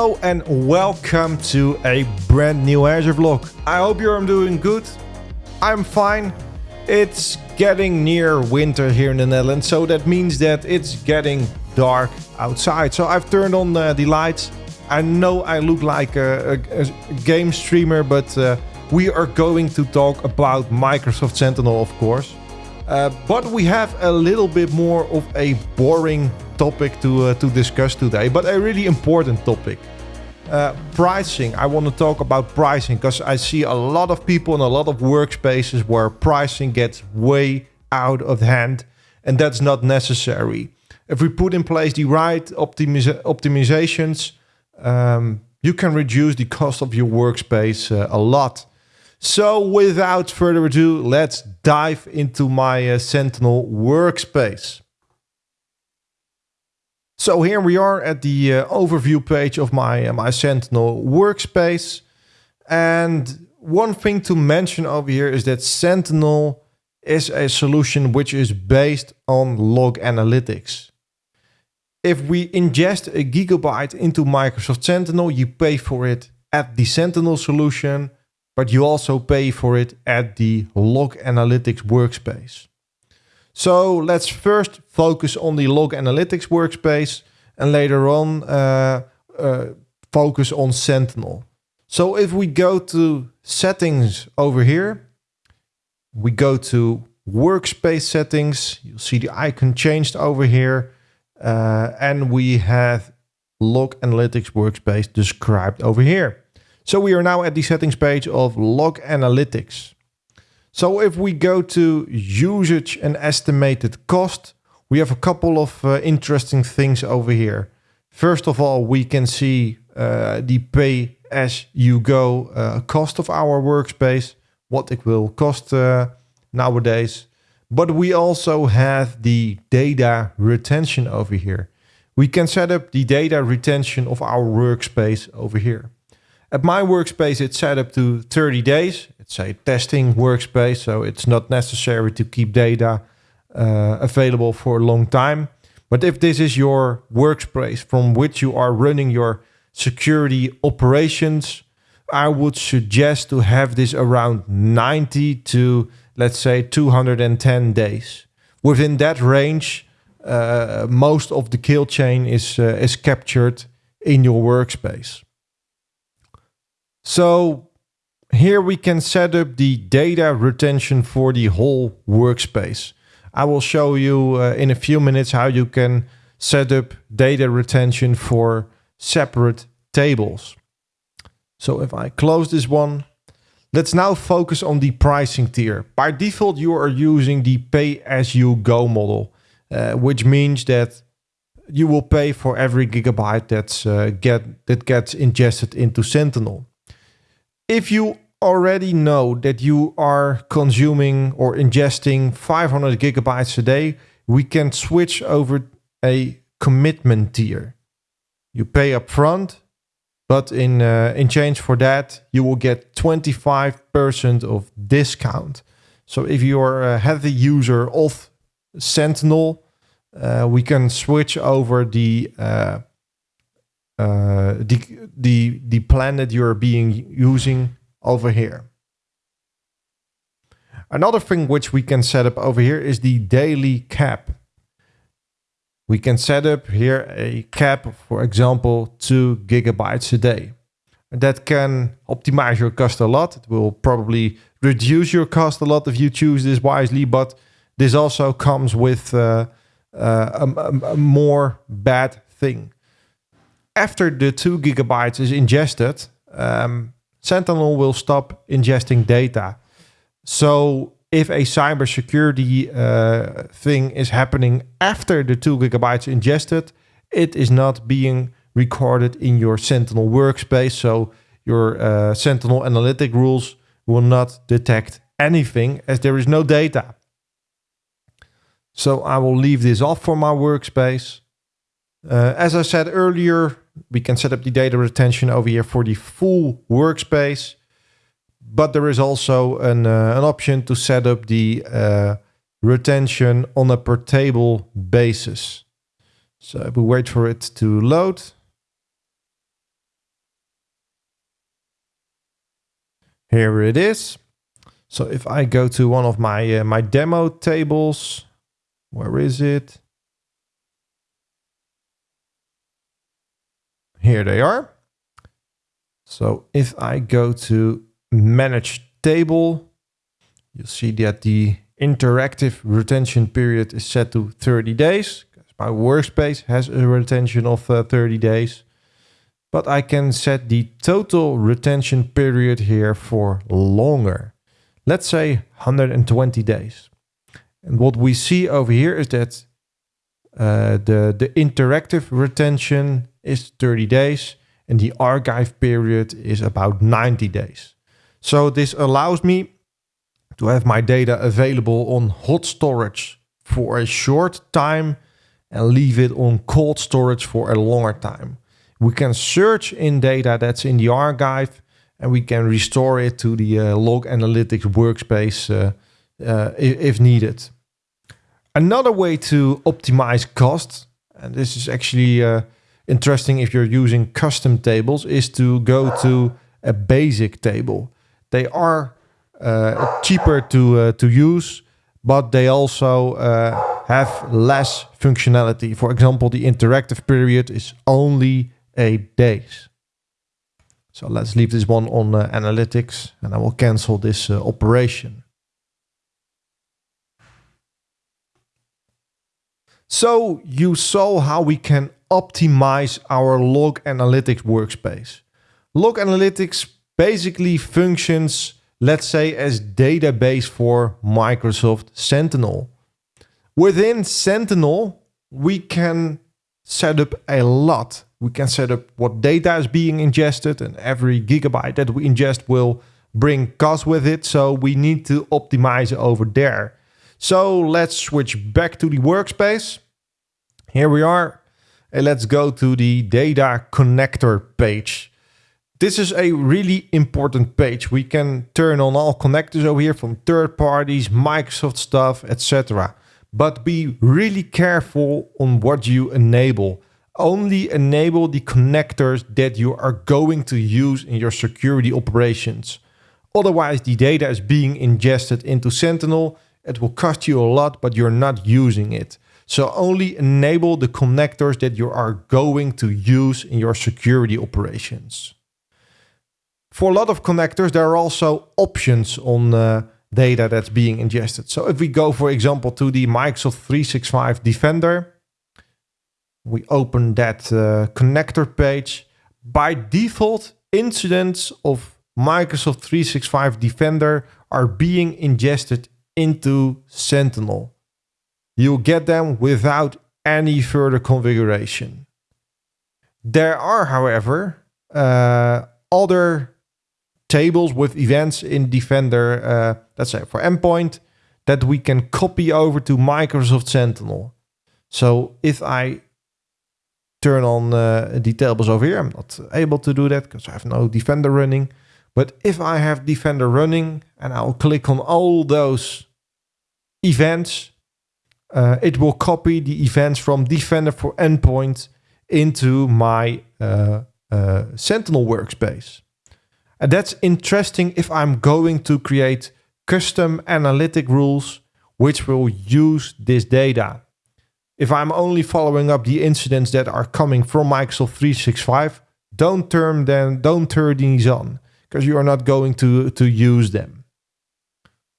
Hello and welcome to a brand new Azure vlog. I hope you're doing good. I'm fine. It's getting near winter here in the Netherlands, so that means that it's getting dark outside. So I've turned on uh, the lights. I know I look like a, a, a game streamer, but uh, we are going to talk about Microsoft Sentinel, of course. Uh, but we have a little bit more of a boring topic to, uh, to discuss today, but a really important topic. Uh, pricing. I want to talk about pricing because I see a lot of people in a lot of workspaces where pricing gets way out of hand and that's not necessary. If we put in place the right optimiza optimizations, um, you can reduce the cost of your workspace uh, a lot. So without further ado, let's dive into my uh, Sentinel workspace. So here we are at the uh, overview page of my, uh, my Sentinel workspace. And one thing to mention over here is that Sentinel is a solution which is based on log analytics. If we ingest a gigabyte into Microsoft Sentinel, you pay for it at the Sentinel solution, but you also pay for it at the log analytics workspace. So let's first focus on the log analytics workspace and later on uh, uh, focus on Sentinel. So if we go to settings over here, we go to workspace settings, you'll see the icon changed over here. Uh, and we have log analytics workspace described over here. So we are now at the settings page of log analytics. So if we go to usage and estimated cost, we have a couple of uh, interesting things over here. First of all, we can see uh, the pay as you go uh, cost of our workspace, what it will cost uh, nowadays. But we also have the data retention over here. We can set up the data retention of our workspace over here. At my workspace, it's set up to 30 days. It's a testing workspace, so it's not necessary to keep data uh, available for a long time. But if this is your workspace from which you are running your security operations, I would suggest to have this around 90 to let's say 210 days. Within that range, uh, most of the kill chain is uh, is captured in your workspace. So here we can set up the data retention for the whole workspace. I will show you uh, in a few minutes how you can set up data retention for separate tables. So if I close this one, let's now focus on the pricing tier. By default, you are using the pay-as-you-go model, uh, which means that you will pay for every gigabyte that's uh, get that gets ingested into Sentinel. If you already know that you are consuming or ingesting 500 gigabytes a day, we can switch over a commitment tier. You pay upfront, but in uh, in change for that, you will get 25% of discount. So if you are a heavy user of Sentinel, uh, we can switch over the uh, the the the plan that you're being using over here. Another thing which we can set up over here is the daily cap. We can set up here a cap, for example, two gigabytes a day. That can optimize your cost a lot. It will probably reduce your cost a lot if you choose this wisely, but this also comes with uh, uh, a, a more bad thing. After the two gigabytes is ingested, um, Sentinel will stop ingesting data. So if a cybersecurity uh, thing is happening after the two gigabytes ingested, it is not being recorded in your Sentinel workspace. So your uh, Sentinel analytic rules will not detect anything as there is no data. So I will leave this off for my workspace. Uh, as I said earlier, we can set up the data retention over here for the full workspace, but there is also an, uh, an option to set up the uh, retention on a per table basis. So we wait for it to load. Here it is. So if I go to one of my uh, my demo tables, where is it? Here they are. So if I go to manage table, you'll see that the interactive retention period is set to 30 days. Because my workspace has a retention of uh, 30 days. But I can set the total retention period here for longer. Let's say 120 days. And what we see over here is that uh, the, the interactive retention is 30 days and the archive period is about 90 days. So this allows me to have my data available on hot storage for a short time and leave it on cold storage for a longer time. We can search in data that's in the archive and we can restore it to the uh, log analytics workspace uh, uh, if, needed. Another way to optimize cost, and this is actually uh, interesting if you're using custom tables, is to go to a basic table. They are uh, cheaper to uh, to use, but they also uh, have less functionality. For example, the interactive period is only eight days. So let's leave this one on uh, analytics and I will cancel this uh, operation. So you saw how we can optimize our log analytics workspace. Log analytics basically functions, let's say, as database for Microsoft Sentinel. Within Sentinel, we can set up a lot. We can set up what data is being ingested and every gigabyte that we ingest will bring cost with it. So we need to optimize over there. So let's switch back to the workspace. Here we are. And let's go to the data connector page. This is a really important page. We can turn on all connectors over here from third parties, Microsoft stuff, etc. But be really careful on what you enable. Only enable the connectors that you are going to use in your security operations. Otherwise, the data is being ingested into Sentinel it will cost you a lot, but you're not using it. So only enable the connectors that you are going to use in your security operations. For a lot of connectors, there are also options on uh, data that's being ingested. So if we go, for example, to the Microsoft 365 Defender, we open that uh, connector page. By default, incidents of Microsoft 365 Defender are being ingested into Sentinel. You'll get them without any further configuration. There are, however, uh, other tables with events in Defender, uh, let's say for endpoint, that we can copy over to Microsoft Sentinel. So if I turn on uh, the tables over here, I'm not able to do that because I have no Defender running. But if I have Defender running and I'll click on all those events, uh, it will copy the events from Defender for Endpoint into my uh, uh, Sentinel workspace. And that's interesting if I'm going to create custom analytic rules which will use this data. If I'm only following up the incidents that are coming from Microsoft 365, don't turn them, don't turn these on because you are not going to, to use them.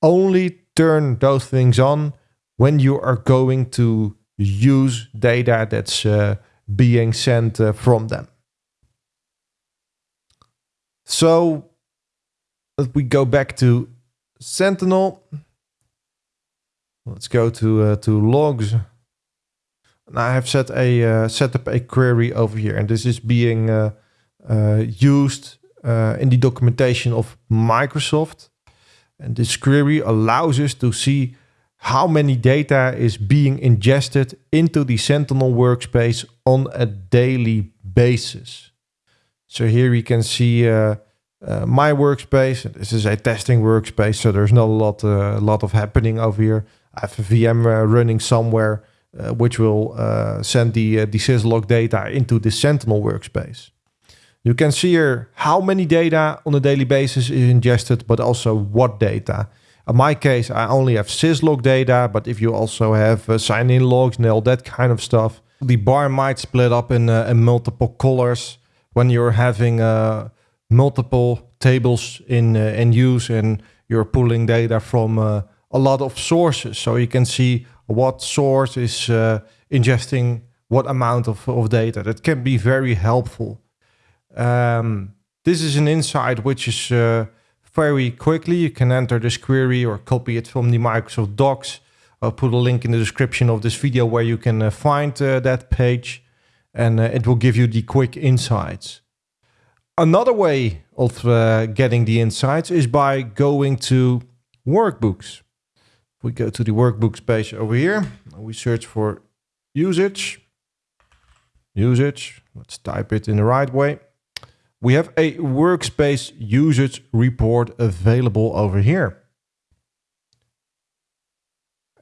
Only turn those things on when you are going to use data that's uh, being sent uh, from them. So let we go back to Sentinel. Let's go to uh, to logs. And I have set a uh, set up a query over here, and this is being uh, uh, used in the documentation of Microsoft. And this query allows us to see how many data is being ingested into the Sentinel workspace on a daily basis. So here we can see uh, uh, my workspace. This is a testing workspace, so there's not a lot, uh, a lot of happening over here. I have a VM uh, running somewhere, uh, which will uh, send the, the syslog data into the Sentinel workspace. You can see here how many data on a daily basis is ingested, but also what data. In my case, I only have syslog data, but if you also have uh, sign-in logs and all that kind of stuff, the bar might split up in, uh, in multiple colors when you're having uh, multiple tables in uh, in use and you're pulling data from uh, a lot of sources. So you can see what source is uh, ingesting what amount of, of data. That can be very helpful. Um, this is an insight which is very quickly. You can enter this query or copy it from the Microsoft Docs. I'll put a link in the description of this video where you can uh, find uh, that page and uh, it will give you the quick insights. Another way of uh, getting the insights is by going to workbooks. We go to the workbooks page over here. We search for usage. Usage. Let's type it in the right way. We have a workspace usage report available over here.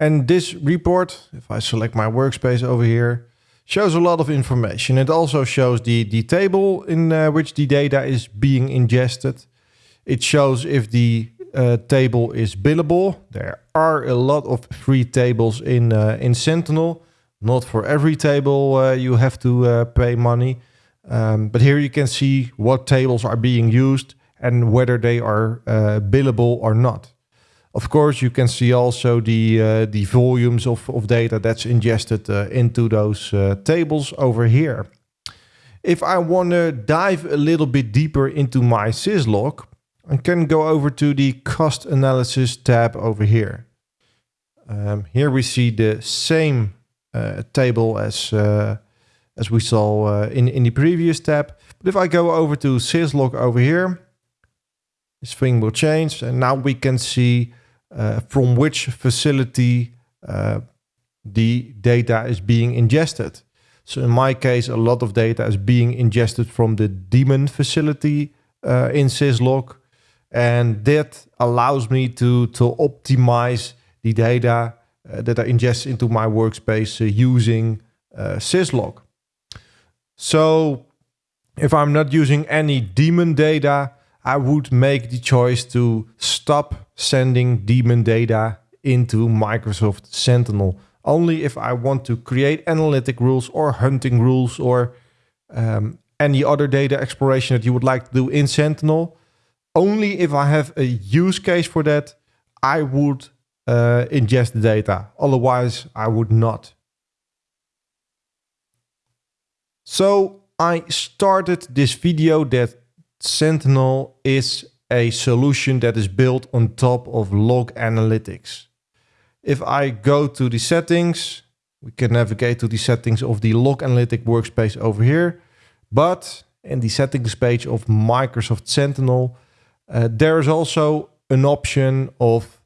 And this report, if I select my workspace over here, shows a lot of information. It also shows the, the table in uh, which the data is being ingested. It shows if the uh, table is billable. There are a lot of free tables in, uh, in Sentinel. Not for every table uh, you have to uh, pay money. Um, but here you can see what tables are being used and whether they are uh, billable or not. Of course, you can see also the uh, the volumes of, of data that's ingested uh, into those uh, tables over here. If I want to dive a little bit deeper into my syslog, I can go over to the cost analysis tab over here. Um, here we see the same uh, table as uh, as we saw uh, in, in the previous tab. But if I go over to syslog over here, this thing will change and now we can see uh, from which facility uh, the data is being ingested. So in my case, a lot of data is being ingested from the daemon facility uh, in syslog. And that allows me to, to optimize the data uh, that I ingest into my workspace uh, using syslog. So if I'm not using any daemon data, I would make the choice to stop sending daemon data into Microsoft Sentinel. Only if I want to create analytic rules or hunting rules or um, any other data exploration that you would like to do in Sentinel. Only if I have a use case for that, I would uh, ingest the data. Otherwise, I would not. So I started this video that Sentinel is a solution that is built on top of log analytics. If I go to the settings, we can navigate to the settings of the log analytic workspace over here. But in the settings page of Microsoft Sentinel, uh, there is also an option of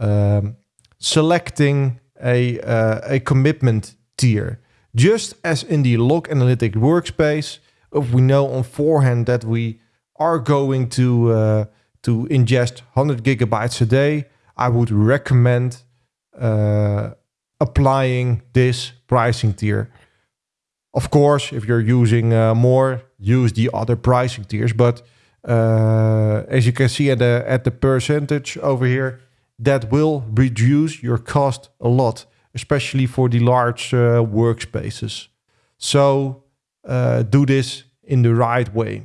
um, selecting a, uh, a commitment tier. Just as in the log analytic workspace, if we know on forehand that we are going to uh, to ingest 100 gigabytes a day, I would recommend uh, applying this pricing tier. Of course, if you're using uh, more, use the other pricing tiers. But uh, as you can see at the at the percentage over here, that will reduce your cost a lot, especially for the large uh, workspaces. So uh, do this in the right way.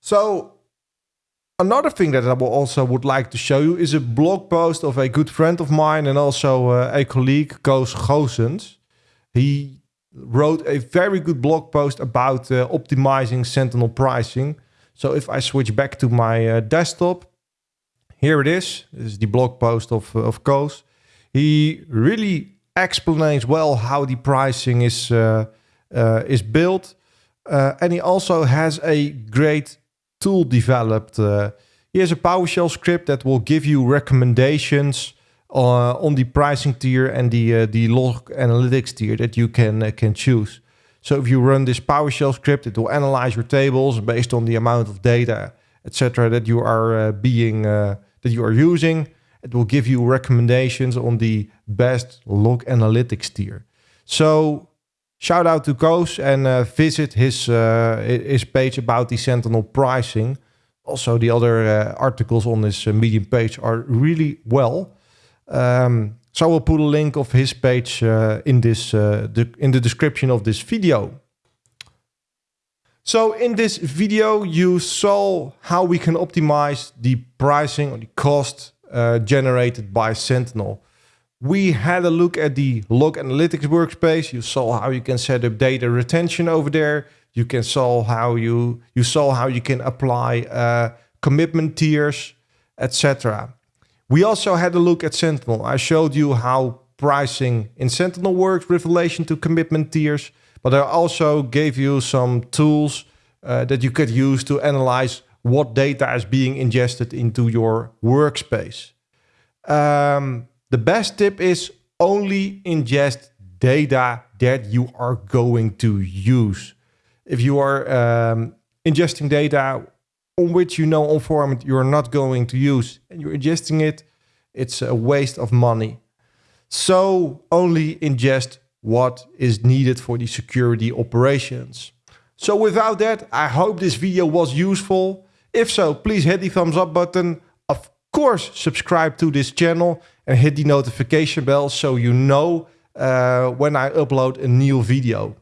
So another thing that I will also would like to show you is a blog post of a good friend of mine and also uh, a colleague, Koos Goossens. He wrote a very good blog post about uh, optimizing Sentinel pricing. So if I switch back to my uh, desktop, here it is. This is the blog post of, uh, of Koos. He really explains well how the pricing is, uh, uh, is built. and he also has a great tool developed. Uh, here's a PowerShell script that will give you recommendations uh, on the pricing tier and the uh, the log analytics tier that you can uh, can choose. So if you run this PowerShell script, it will analyze your tables based on the amount of data, etc., that you are uh, being uh, that you are using. It will give you recommendations on the best log analytics tier. So shout out to Koos and uh, visit his uh, his page about the Sentinel pricing. Also, the other uh, articles on this uh, Medium page are really well. Um, so we'll put a link of his page uh, in this the, in the description of this video. So in this video, you saw how we can optimize the pricing or the cost uh, generated by Sentinel. We had a look at the log analytics workspace. You saw how you can set up data retention over there. You can saw how you you saw how you can apply uh, commitment tiers, etc. We also had a look at Sentinel. I showed you how pricing in Sentinel works with relation to commitment tiers. But I also gave you some tools uh, that you could use to analyze what data is being ingested into your workspace. Um, the best tip is only ingest data that you are going to use. If you are um, ingesting data on which you know on format you're not going to use and you're ingesting it, it's a waste of money. So only ingest what is needed for the security operations. So without that, I hope this video was useful. If so, please hit the thumbs up button. Of course, subscribe to this channel and hit the notification bell so you know uh, when I upload a new video.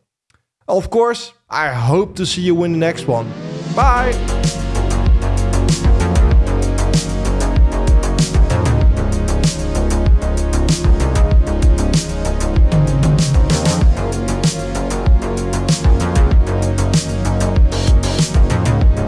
Of course, I hope to see you in the next one. Bye!